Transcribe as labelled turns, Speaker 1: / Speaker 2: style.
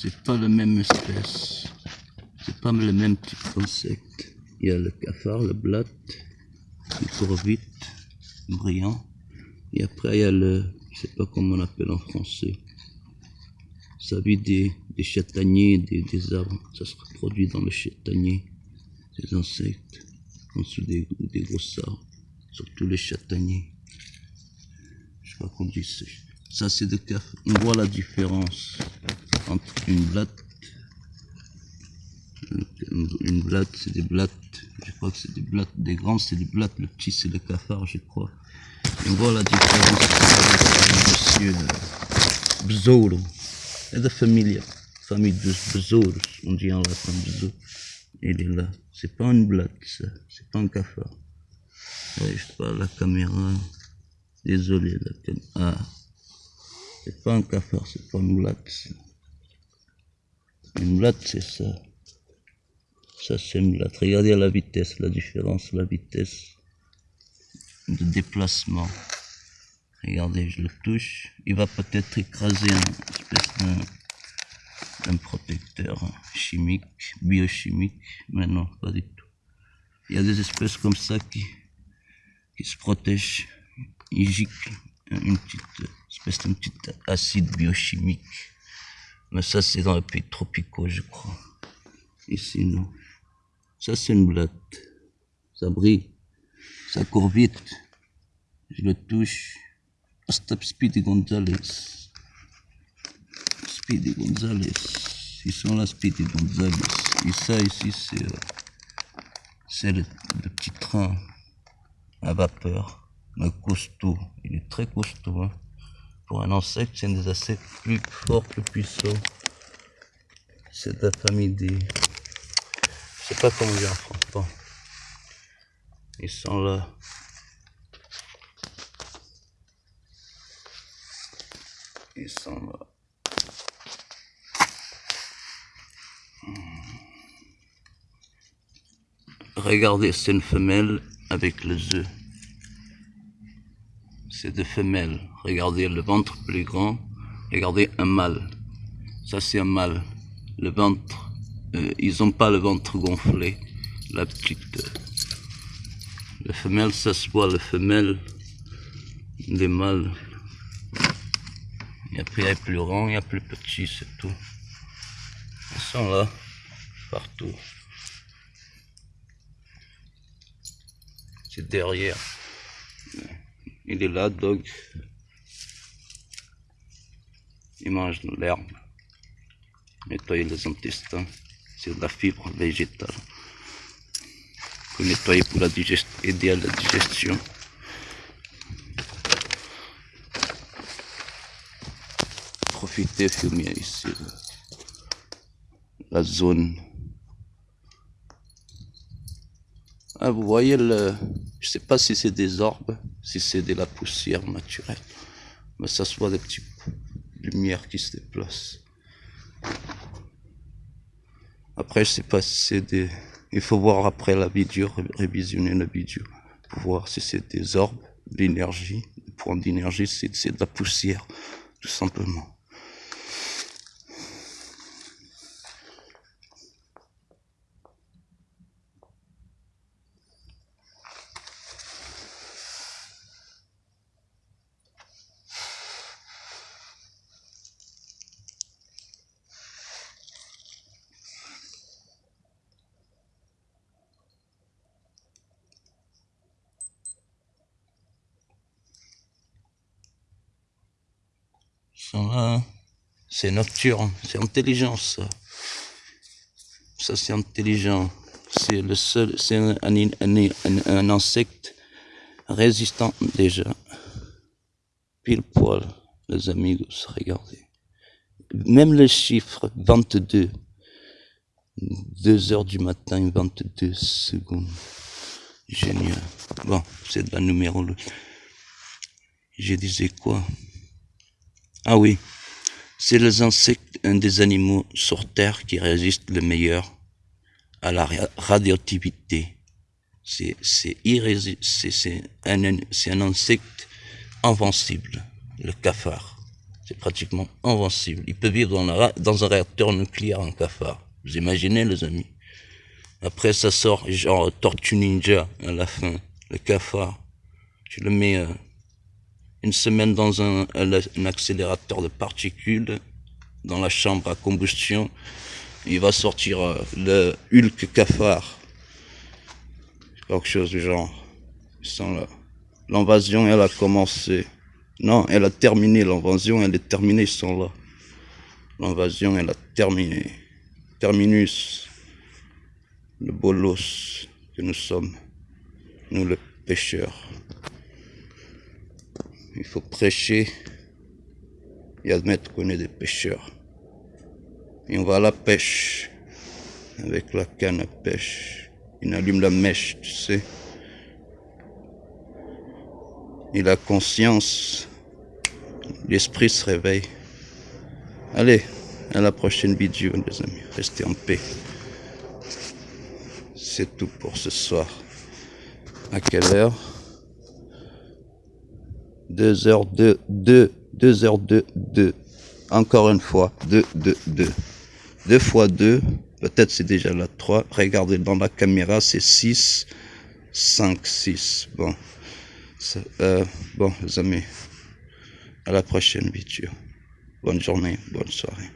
Speaker 1: c'est pas la même espèce. C'est pas le même type d'insecte. Il y a le cafard, le blatte, le corvite, brillant. Et après, il y a le, je sais pas comment on appelle en français. Ça vit des, des châtaigniers, des, des arbres. Ça se reproduit dans le châtaignier, ces insectes, en dessous des, des gros arbres, surtout les châtaigniers. Je crois qu'on dit ça. Ça, c'est de café. On voit la différence entre une blatte. Une blatte, c'est des blattes. Je crois que c'est des blattes. Des grands, c'est des blattes. Le petit, c'est le cafard, je crois. On voit la différence monsieur Besouro. C'est de famille. Famille de Besouro. On dit en latin Besouro. Il est là. C'est pas une blatte, ça. C'est pas un cafard. Je parle la caméra. Désolé, la caméra. Ah. C'est pas un cafard, c'est pas une blatte. Une blatte, c'est ça. Ça, c'est une blatte. Regardez la vitesse, la différence, la vitesse de déplacement. Regardez, je le touche. Il va peut-être écraser un espèce d'un, d'un protecteur chimique, biochimique, mais non, pas du tout. Il y a des espèces comme ça qui, se protègent. Ils giclent une petite espèce d'un petit acide biochimique. Mais ça, c'est dans les pays tropicaux, je crois. Ici, non. Ça, c'est une blatte. Ça brille. Ça court vite. Je le touche. Stop Speedy Gonzalez. Speedy Gonzalez. Ils sont là, Speedy Gonzalez. Et ça, ici, c'est, euh, c'est le, le petit train à vapeur. Mais costaud. Il est très costaud, hein. Pour un insecte, c'est des insectes plus forts, plus puissants. C'est de la famille des... Je sais pas comment dire en. Ils sont là. Ils sont là. Regardez, c'est une femelle avec les œufs. C'est des femelles. Regardez le ventre plus grand. Regardez un mâle. Ça, c'est un mâle. Le ventre, euh, ils n'ont pas le ventre gonflé. La petite. euh, le femelle, ça se voit, le femelle. Les mâles. Et après, il y a plus grand, il y a plus petit, c'est tout. Ils sont là, partout. C'est derrière. Il est là, dog. Il mange de l'herbe. Nettoyer les intestins. C'est de la fibre végétale. Faut nettoyer pour la aider à la digestion. Profitez, fumier ici. La zone. Ah, vous voyez le. Je sais pas si c'est des orbes, si c'est de la poussière naturelle. Mais ça se voit des petites lumières qui se déplacent. Après, je sais pas si c'est des. Il faut voir après la vidéo, ré- révisionner la vidéo, pour voir si c'est des orbes, de l'énergie. Le point d'énergie, c'est de la poussière, tout simplement. C'est nocturne, c'est intelligence. Ça, ça c'est intelligent. C'est le seul, c'est un, insecte résistant déjà. Pile poil, les amigos, regardez. Même le chiffre 22, 2 heures du matin, 22 secondes. Génial. Bon, c'est de la numérologie. Je disais quoi? Ah oui, c'est les insectes, un des animaux sur Terre qui résiste le meilleur à la ra- radioactivité. C'est un, un insecte invincible, le cafard. C'est pratiquement invincible. Il peut vivre dans, dans un réacteur nucléaire en cafard. Vous imaginez, les amis Après, ça sort genre Tortue Ninja à la fin. Le cafard. Tu le mets euh, une semaine dans un, accélérateur de particules dans la chambre à combustion. Il va sortir euh, le Hulk cafard. Quelque chose du genre. L'invasion, elle a commencé. Non, elle a terminé. L'invasion, elle est terminée, ils sont là. L'invasion, elle a terminé. Terminus. Le bolos que nous sommes. Nous, les pêcheurs. Il faut prêcher et admettre qu'on est des pêcheurs. Et on va à la pêche avec la canne à pêche. Il allume la mèche, tu sais. Et la conscience, l'esprit se réveille. Allez, à la prochaine vidéo, les amis. Restez en paix. C'est tout pour ce soir. À quelle heure? 2h2, 2, 2h2, 2. Encore une fois, 2, 2, 2. 2 fois 2, peut-être c'est déjà la 3. Regardez dans la caméra, c'est 6, 5, 6. Bon. Euh, bon, les amis, à la prochaine vidéo. Bonne journée, bonne soirée.